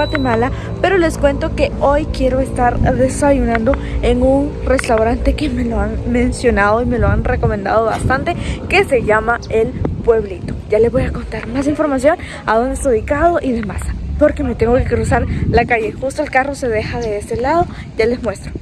Guatemala, pero les cuento que hoy quiero estar desayunando en un restaurante que me lo han mencionado y me lo han recomendado bastante, que se llama El Pueblito. Ya les voy a contar más información, a dónde está ubicado y demás, porque me tengo que cruzar la calle. Justo el carro se deja de este lado, ya les muestro.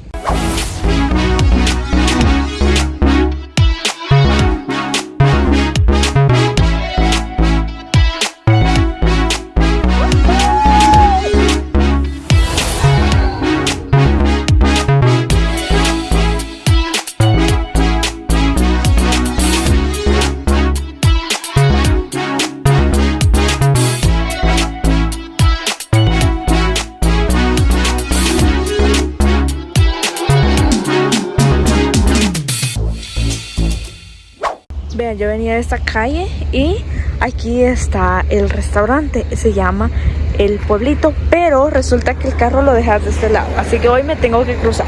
Esta calle y aquí está el restaurante. Se llama El Pueblito, pero resulta que el carro lo dejas de este lado. Así que hoy me tengo que cruzar.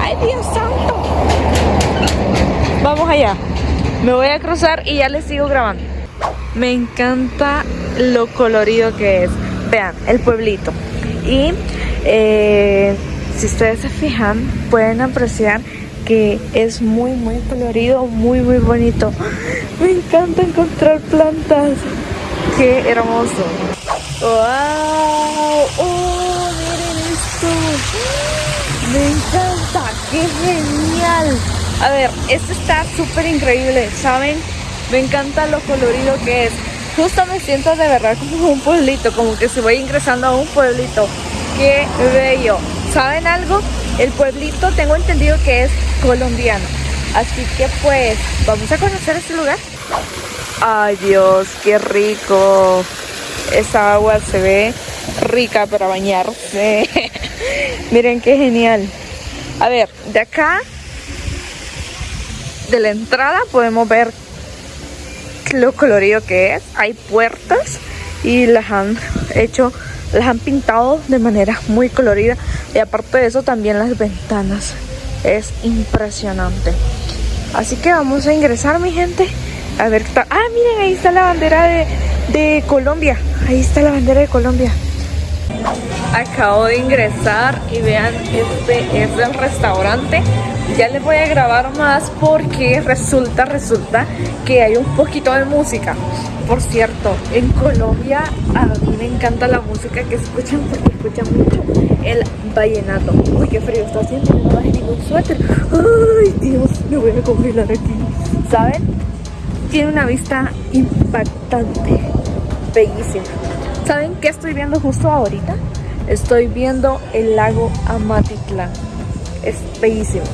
¡Ay, Dios santo! Vamos allá. Me voy a cruzar y ya les sigo grabando. Me encanta lo colorido que es. Vean, el pueblito. Y eh, si ustedes se fijan, pueden apreciar que es muy muy colorido, muy muy bonito. Me encanta encontrar plantas. Qué hermoso. ¡Wow! ¡Oh, miren esto! Me encanta, qué genial. A ver, esto está súper increíble, ¿saben? Me encanta lo colorido que es. Justo me siento de verdad como un pueblito, como que se voy ingresando a un pueblito. ¡Qué bello! ¿Saben algo? El pueblito tengo entendido que es colombiano. Así que pues vamos a conocer este lugar. Ay Dios, qué rico. Esa agua se ve rica para bañarse. Miren qué genial. A ver, de acá, de la entrada podemos ver lo colorido que es. Hay puertas y las han hecho las han pintado de manera muy colorida y aparte de eso también las ventanas. Es impresionante. Así que vamos a ingresar mi gente. A ver ah miren ahí está la bandera de, de Colombia. Ahí está la bandera de Colombia. Acabo de ingresar y vean este es el restaurante ya les voy a grabar más porque resulta resulta que hay un poquito de música por cierto, en Colombia a mí me encanta la música que escuchan porque escuchan mucho el vallenato. Uy, qué frío está haciendo, no traje ningún suéter. Ay, Dios, me voy a congelar aquí. ¿Saben? Tiene una vista impactante, bellísima. ¿Saben qué estoy viendo justo ahorita? Estoy viendo el lago Amatitlán. Es bellísimo.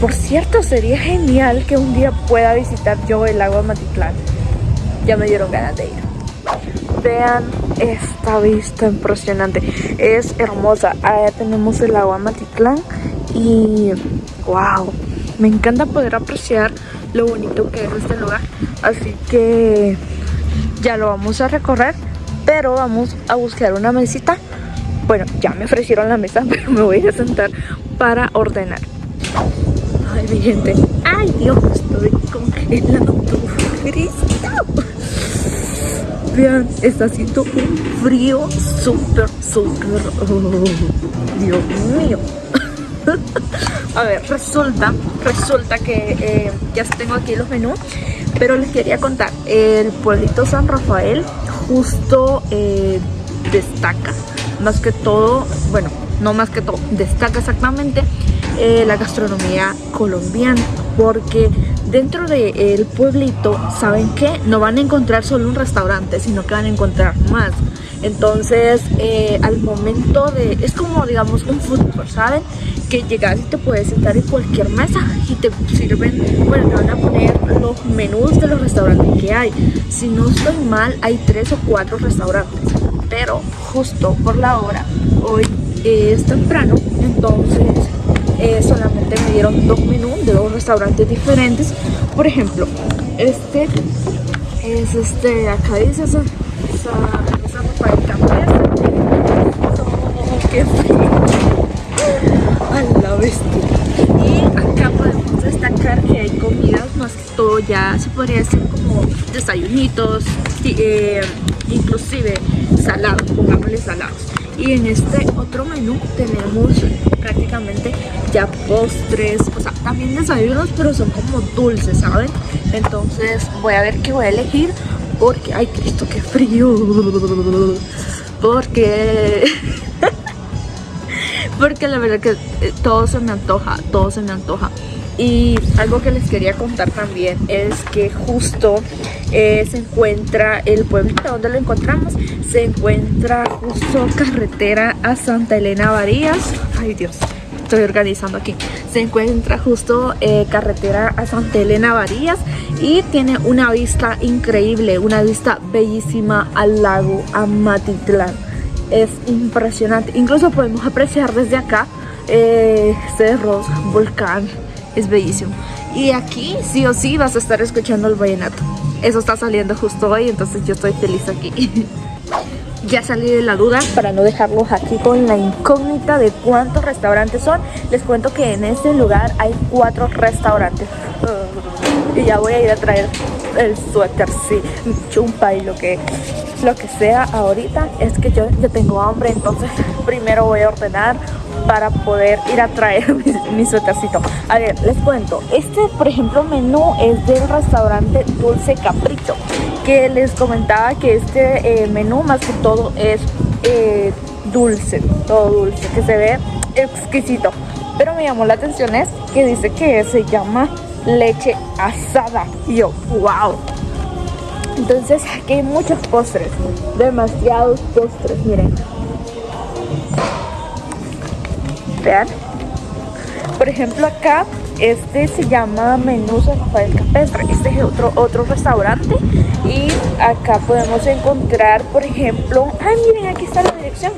Por cierto, sería genial que un día pueda visitar yo el lago Amatitlán ya me dieron ganas de ir. Vean esta vista impresionante. Es hermosa. Allá tenemos el agua Matitlán. Y wow, me encanta poder apreciar lo bonito que es este lugar. Así que ya lo vamos a recorrer. Pero vamos a buscar una mesita. Bueno, ya me ofrecieron la mesa, pero me voy a sentar para ordenar. Ay, mi gente. Ay, Dios, estoy congelando. Cristo. Vean, está haciendo un frío súper, súper... Oh, Dios mío. A ver, resulta, resulta que eh, ya tengo aquí los menús, pero les quería contar, el pueblito San Rafael justo eh, destaca, más que todo, bueno, no más que todo, destaca exactamente eh, la gastronomía colombiana, porque dentro del pueblito, ¿saben qué? No van a encontrar solo un restaurante, sino que van a encontrar más. Entonces, eh, al momento de... Es como, digamos, un fútbol, ¿saben? Que llegas y te puedes sentar en cualquier mesa y te sirven... Bueno, te van a poner los menús de los restaurantes que hay. Si no estoy mal, hay tres o cuatro restaurantes. Pero justo por la hora, hoy es temprano, entonces eh, solamente me dieron dos menús de dos restaurantes diferentes. Por ejemplo, este es este, acá dice esa, esa, esa. Oh, qué frío. A la bestia. Y acá podemos destacar que hay comidas más que todo ya se podría decir como desayunitos, eh, inclusive salado, pongámosle salado Y en este otro menú tenemos prácticamente ya postres, o sea, también desayunos, pero son como dulces, ¿saben? Entonces voy a ver qué voy a elegir porque, ay Cristo, qué frío. Porque... porque la verdad que todo se me antoja, todo se me antoja. Y algo que les quería contar también es que justo eh, se encuentra el pueblito donde lo encontramos. Se encuentra justo carretera a Santa Elena Varías. Ay Dios, estoy organizando aquí. Se encuentra justo eh, carretera a Santa Elena Varías y tiene una vista increíble, una vista bellísima al lago Amatitlán. Es impresionante. Incluso podemos apreciar desde acá eh, cerros, volcán, es bellísimo. Y aquí sí o sí vas a estar escuchando el vallenato. Eso está saliendo justo hoy, entonces yo estoy feliz aquí. ya salí de la duda para no dejarlos aquí con la incógnita de cuántos restaurantes son. Les cuento que en este lugar hay cuatro restaurantes. y ya voy a ir a traer el suéter, sí, chumpa y lo que, lo que sea ahorita. Es que yo, yo tengo hambre, entonces primero voy a ordenar para poder ir a traer mi, suétercito. A ver, les cuento. Este, por ejemplo, menú es del restaurante Dulce Capricho. Que les comentaba que este eh, menú más que todo es eh, dulce. Todo dulce, que se ve exquisito. Pero me llamó la atención es que dice que se llama leche asada. Y yo, wow. Entonces aquí hay muchos postres. Demasiados postres, miren. Vean. Por ejemplo acá, este se llama Menú San Rafael Capestre. Este es otro, otro restaurante. Y acá podemos encontrar, por ejemplo... Ay, miren, aquí está la dirección.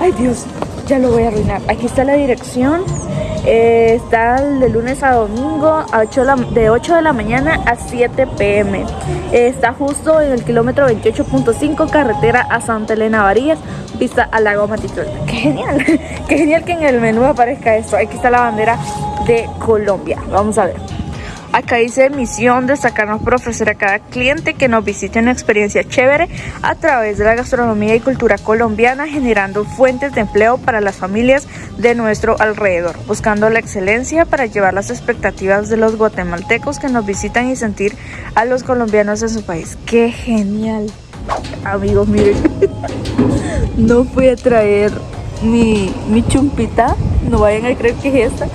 Ay, Dios, ya lo voy a arruinar. Aquí está la dirección. Eh, está de lunes a domingo a 8 de, 8 de la mañana a 7 pm. Eh, está justo en el kilómetro 28.5 carretera a Santa Elena Varillas, vista al lago Matitlán. ¡Qué genial! ¡Qué genial que en el menú aparezca esto! Aquí está la bandera de Colombia. Vamos a ver. Acá dice misión destacarnos ofrecer a cada cliente que nos visite una experiencia chévere a través de la gastronomía y cultura colombiana, generando fuentes de empleo para las familias de nuestro alrededor, buscando la excelencia para llevar las expectativas de los guatemaltecos que nos visitan y sentir a los colombianos en su país. ¡Qué genial! Amigos, miren, no fui a traer mi, mi chumpita, no vayan a creer que es esta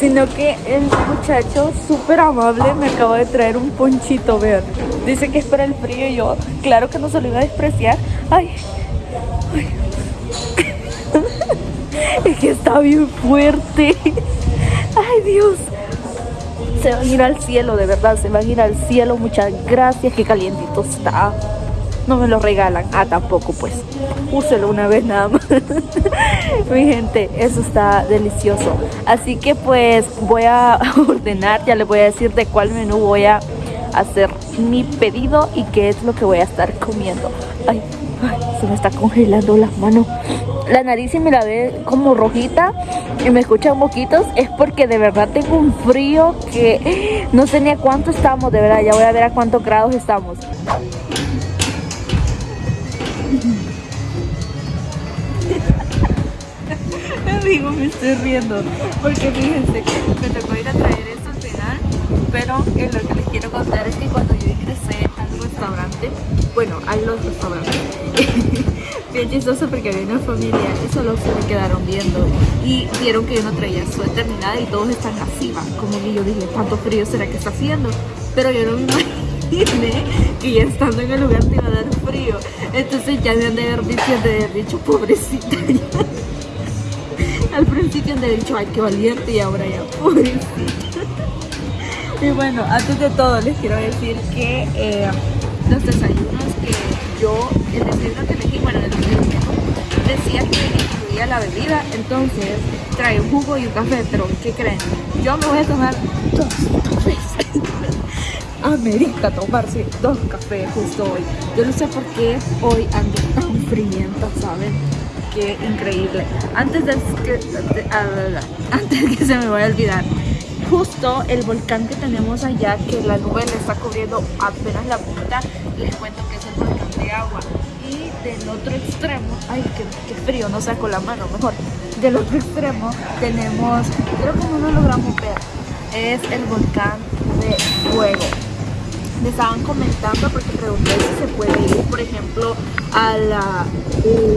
sino que el muchacho súper amable me acaba de traer un ponchito, vean. Dice que es para el frío y yo, claro que no se lo iba a despreciar. Ay, ay. es que está bien fuerte. Ay, Dios. Se van a ir al cielo, de verdad, se van a ir al cielo. Muchas gracias, qué calientito está no me lo regalan. Ah, tampoco, pues. Úselo una vez nada más. Mi gente, eso está delicioso. Así que pues voy a ordenar, ya les voy a decir de cuál menú voy a hacer mi pedido y qué es lo que voy a estar comiendo. Ay, se me está congelando las manos. La nariz y me la ve como rojita y me escuchan moquitos es porque de verdad tengo un frío que no sé ni a cuánto estamos, de verdad, ya voy a ver a cuántos grados estamos. Amigo, me estoy riendo porque fíjense que me tocó ir a traer esto al final pero en lo que les quiero contar es que cuando yo ingresé al restaurante bueno, hay los restaurantes. Bien chistoso porque había una familia y solo se me quedaron viendo. Y vieron que yo no traía suéter ni nada y todos están así, como que yo dije, ¿cuánto frío será que está haciendo? pero yo no me imaginé que ya estando en el lugar te iba a dar frío. Entonces ya me han de haber dicho, de haber pobrecita Al principio han dicho, ay qué valiente y ahora ya pobrecita. Y bueno, antes de todo les quiero decir que eh, los desayunos que yo, el desayuno que elegí, bueno, el desayuno decía que incluía la bebida, entonces trae un jugo y un café, pero ¿qué creen? Yo me voy a tomar dos cafés amerita tomarse dos cafés justo hoy. Yo no sé por qué hoy ando tan frienta, ¿saben? Qué increíble. Antes de que, antes que se me vaya a olvidar, justo el volcán que tenemos allá, que la nube le está cubriendo apenas la punta, les cuento que es el volcán de agua. Y del otro extremo, ay, qué, qué frío, no saco la mano, mejor. Del otro extremo tenemos, creo que no lo logramos ver, es el volcán de fuego me estaban comentando porque pregunté si se puede ir, por ejemplo, al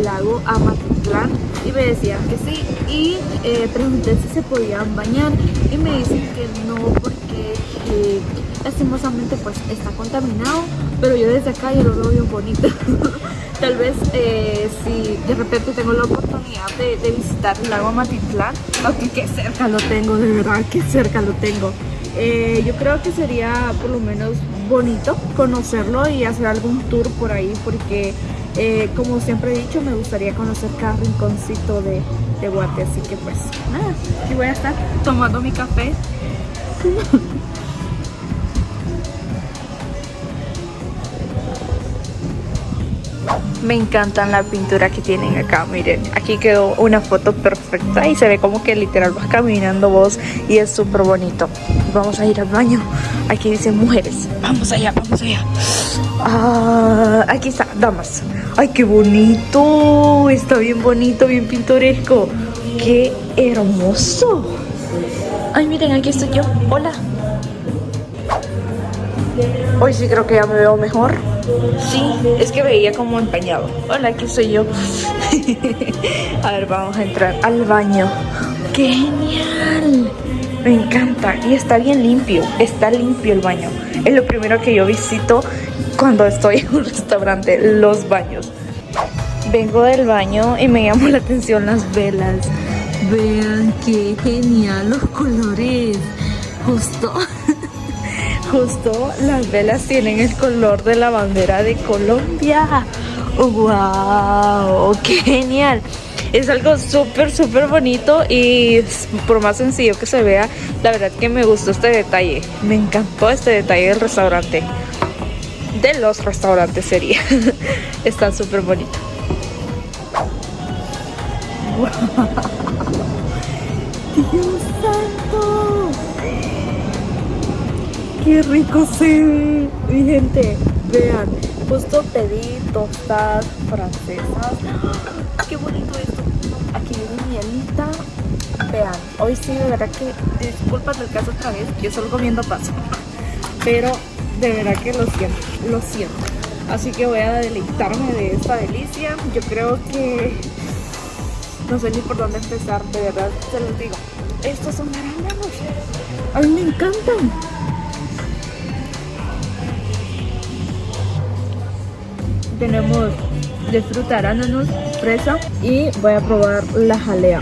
lago Amatitlán y me decían que sí y eh, pregunté si se podían bañar y me dicen que no porque eh, lastimosamente pues está contaminado pero yo desde acá yo lo veo bien bonito. Tal vez eh, si de repente tengo la oportunidad de, de visitar el lago Amatitlán aunque que cerca lo tengo, de verdad que cerca lo tengo. Eh, yo creo que sería por lo menos bonito conocerlo y hacer algún tour por ahí porque eh, como siempre he dicho me gustaría conocer cada rinconcito de, de Guate así que pues nada, aquí voy a estar tomando mi café Me encantan la pintura que tienen acá, miren. Aquí quedó una foto perfecta y se ve como que literal vas caminando vos y es súper bonito. Vamos a ir al baño. Aquí dicen mujeres. Vamos allá, vamos allá. Ah, aquí está, damas. Ay, qué bonito. Está bien bonito, bien pintoresco. Qué hermoso. Ay, miren, aquí estoy yo. Hola. Hoy sí creo que ya me veo mejor. Sí, es que veía como empañado. Hola, aquí soy yo. a ver, vamos a entrar al baño. ¡Qué genial! Me encanta. Y está bien limpio. Está limpio el baño. Es lo primero que yo visito cuando estoy en un restaurante, los baños. Vengo del baño y me llamó la atención las velas. Vean qué genial los colores. Justo Justo las velas tienen el color de la bandera de Colombia. ¡Wow! ¡Qué genial! Es algo súper, súper bonito y por más sencillo que se vea, la verdad que me gustó este detalle. Me encantó este detalle del restaurante. De los restaurantes sería. Está súper bonito. ¡Wow! ¡Dios qué rico se ve. Mi gente, vean, justo pedí tostadas francesas. Qué bonito esto. Aquí viene mielita. Vean, hoy sí, de verdad que, disculpas del caso otra vez, yo solo comiendo paso. Pero de verdad que lo siento, lo siento. Así que voy a deleitarme de esta delicia. Yo creo que no sé ni por dónde empezar, de verdad se los digo. Estos son arándanos. A mí me encantan. Tenemos de fruta fresa y voy a probar la jalea.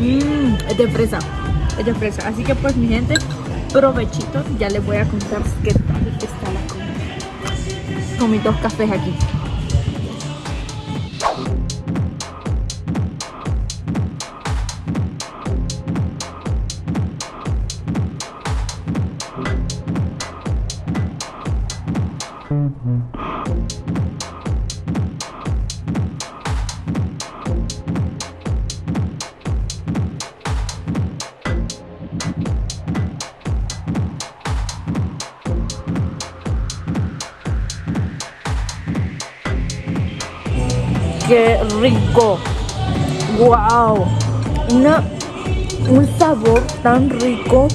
Mmm, es de fresa, es de fresa. Así que pues mi gente, provechitos. Ya les voy a contar qué tal está la comida. Con mis dos cafés aquí. Rico. Wow. Una, un sabor tan rico.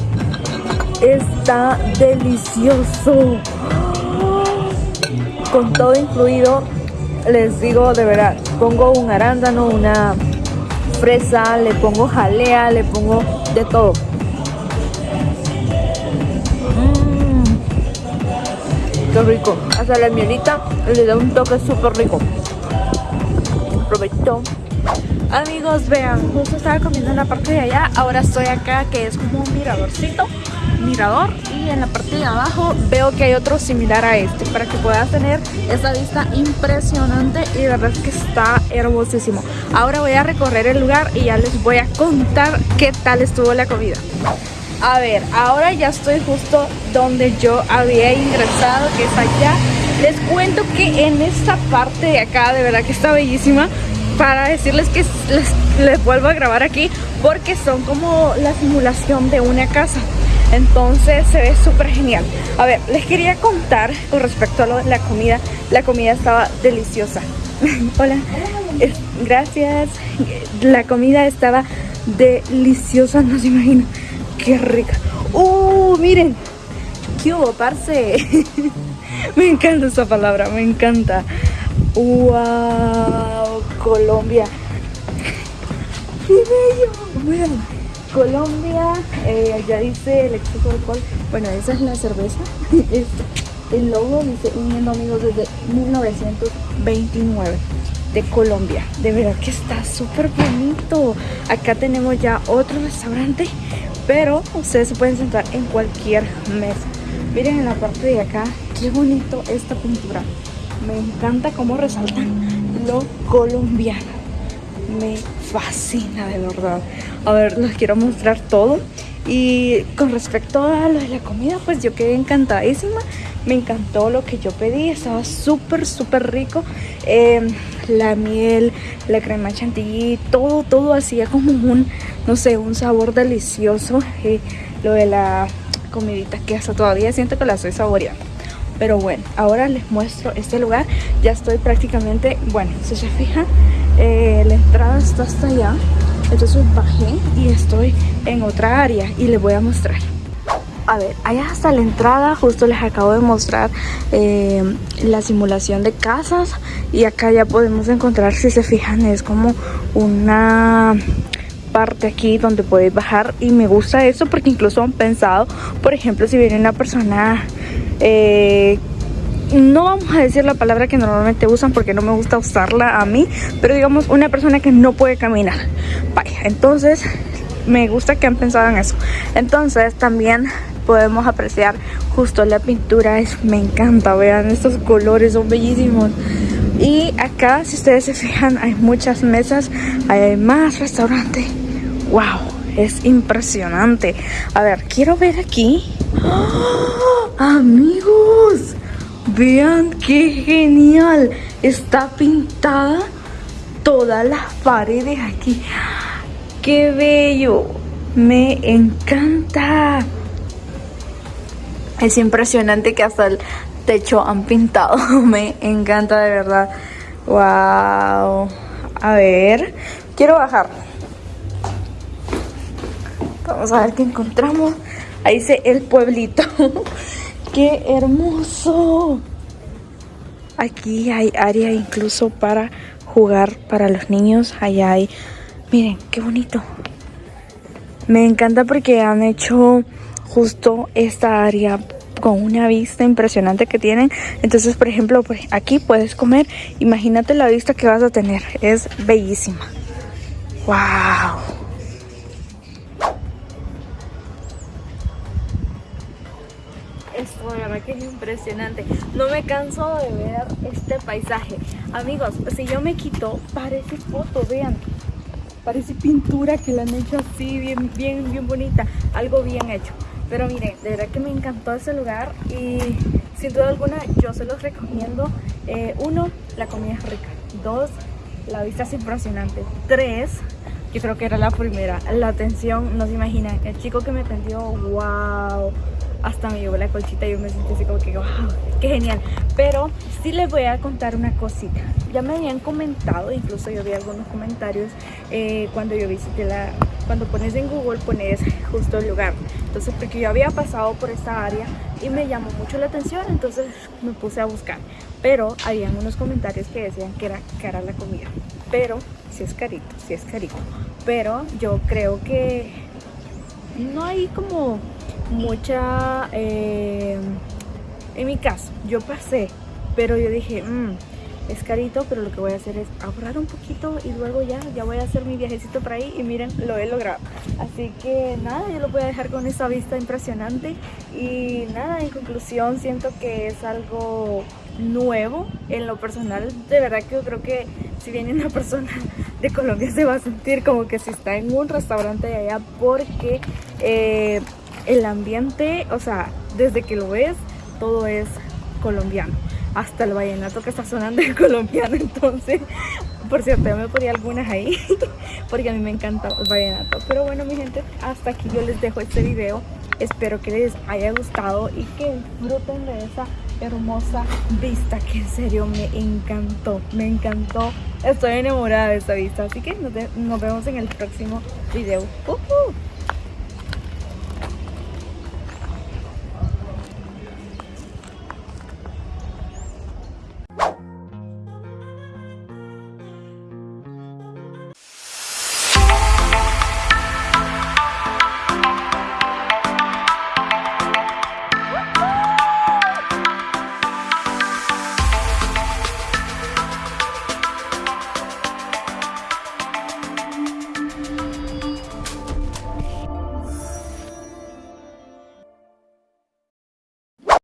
Está delicioso. Con todo incluido, les digo de verdad, pongo un arándano, una fresa, le pongo jalea, le pongo de todo. Mmm, qué rico. Hasta la mielita le da un toque súper rico aprovechó Amigos, vean, justo estaba comiendo en la parte de allá, ahora estoy acá que es como un miradorcito, mirador y en la parte de abajo veo que hay otro similar a este para que puedas tener esa vista impresionante y de verdad que está hermosísimo. Ahora voy a recorrer el lugar y ya les voy a contar qué tal estuvo la comida. A ver, ahora ya estoy justo donde yo había ingresado, que es allá les cuento que en esta parte de acá, de verdad que está bellísima, para decirles que les, vuelvo a grabar aquí porque son como la simulación de una casa. Entonces se ve súper genial. A ver, les quería contar con respecto a lo la comida. La comida estaba deliciosa. Hola. gracias. La comida estaba deliciosa, no se imaginan. Qué rica. ¡Uh! Miren. ¿Qué hubo, parce? me encanta esa palabra, me encanta. ¡Wow! Colombia. ¡Qué bello! Colombia, eh, ya dice el exceso de alcohol. Bueno, esa es la cerveza. el logo dice uniendo amigos desde 1929 de Colombia. De verdad que está súper bonito. Acá tenemos ya otro restaurante, pero ustedes se pueden sentar en cualquier mesa. Miren en la parte de acá, qué bonito esta pintura. Me encanta cómo resaltan lo colombiano. Me fascina de verdad. A ver, les quiero mostrar todo. Y con respecto a lo de la comida, pues yo quedé encantadísima. Me encantó lo que yo pedí. Estaba súper, súper rico. Em, la miel, la crema chantilly, todo, todo hacía como un, no sé, un sabor delicioso. Y lo de la comidita que hasta todavía siento que la estoy saboreando. Pero bueno, ahora les muestro este lugar. Ya estoy prácticamente, bueno, si se fijan, eh, la entrada está hasta allá. Entonces bajé y estoy en otra área y les voy a mostrar. A ver, allá hasta la entrada, justo les acabo de mostrar eh, la simulación de casas y acá ya podemos encontrar, si se fijan, es como una parte aquí donde podéis bajar y me gusta eso porque incluso han pensado, por ejemplo, si viene una persona, eh, no vamos a decir la palabra que normalmente usan porque no me gusta usarla a mí, pero digamos una persona que no puede caminar. Vaya, entonces me gusta que han pensado en eso. Entonces también podemos apreciar justo la pintura, es, me encanta, vean estos colores, son bellísimos. Y acá, si ustedes se fijan, hay muchas mesas, hay más restaurantes. ¡Wow! Es impresionante. A ver, quiero ver aquí. ¡Oh! Amigos, vean qué genial. Está pintada todas las paredes aquí. ¡Qué bello! Me encanta. Es impresionante que hasta techo han pintado. Me encanta de verdad. Wow. A ver. Quiero bajar. Vamos a ver qué encontramos. Ahí dice el pueblito. ¡Qué hermoso! Aquí hay área incluso para jugar para los niños. Allá hay... Miren, qué bonito. Me encanta porque han hecho justo esta área con una vista impresionante que tienen. Entonces, por ejemplo, pues aquí puedes comer. Imagínate la vista que vas a tener. Es bellísima. ¡Wow! Esto de verdad que es impresionante. No me canso de ver este paisaje. Amigos, si yo me quito, parece foto, vean. Parece pintura que la han hecho así, bien, bien, bien bonita. Algo bien hecho. Pero miren, de verdad que me encantó ese lugar y sin duda alguna yo se los recomiendo. Eh, uno, la comida es rica. Dos, la vista es impresionante. Tres, yo creo que era la primera, la atención, no se imaginan. El chico que me atendió, wow hasta me llevó la colchita y yo me sentí así como que wow, qué genial. Pero sí les voy a contar una cosita. Ya me habían comentado, incluso yo vi algunos comentarios eh, cuando yo visité la... Cuando pones en Google pones justo el lugar. Entonces porque yo había pasado por esta área y me llamó mucho la atención, entonces me puse a buscar. Pero habían unos comentarios que decían que era cara la comida. Pero sí es carito, sí es carito. Pero yo creo que no hay como mucha... Eh, en mi caso, yo pasé, pero yo dije, mmm, es carito, pero lo que voy a hacer es ahorrar un poquito y luego ya, ya voy a hacer mi viajecito por ahí y miren, lo he logrado. Así que nada, yo lo voy a dejar con esa vista impresionante y nada, en conclusión siento que es algo nuevo en lo personal. De verdad que yo creo que si viene una persona de Colombia se va a sentir como que si está en un restaurante de allá porque... Eh, el ambiente, o sea, desde que lo ves, todo es colombiano hasta el vallenato que está sonando el colombiano entonces por cierto yo me ponía algunas ahí porque a mí me encanta el vallenato. Pero bueno mi gente hasta aquí yo les dejo este video. Espero que les haya gustado y que disfruten de esa hermosa vista que en serio me encantó me encantó. Estoy enamorada de esta vista así que nos, vemos en el próximo video. Uh.